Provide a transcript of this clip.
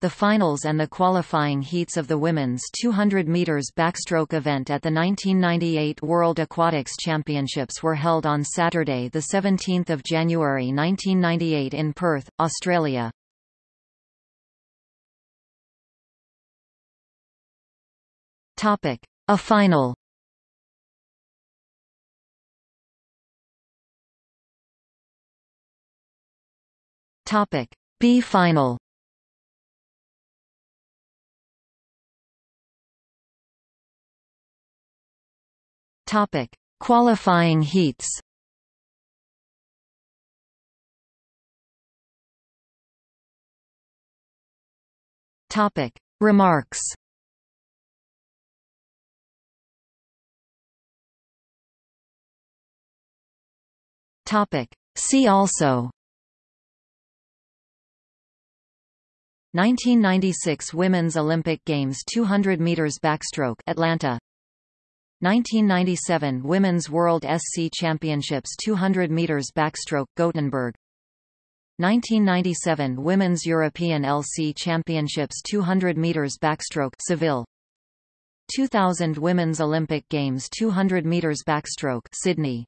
The finals and the qualifying heats of the women's 200 meters backstroke event at the 1998 World Aquatics Championships were held on Saturday, the 17th of January 1998 in Perth, Australia. Topic: A final. Topic: B final. Topic: Qualifying heats. Topic: Remarks. Topic: See also. 1996 Women's Olympic Games 200 meters backstroke Atlanta 1997 Women's World SC Championships 200 meters backstroke Gothenburg. 1997 Women's European LC Championships 200 meters backstroke Seville. 2000 Women's Olympic Games 200 meters backstroke Sydney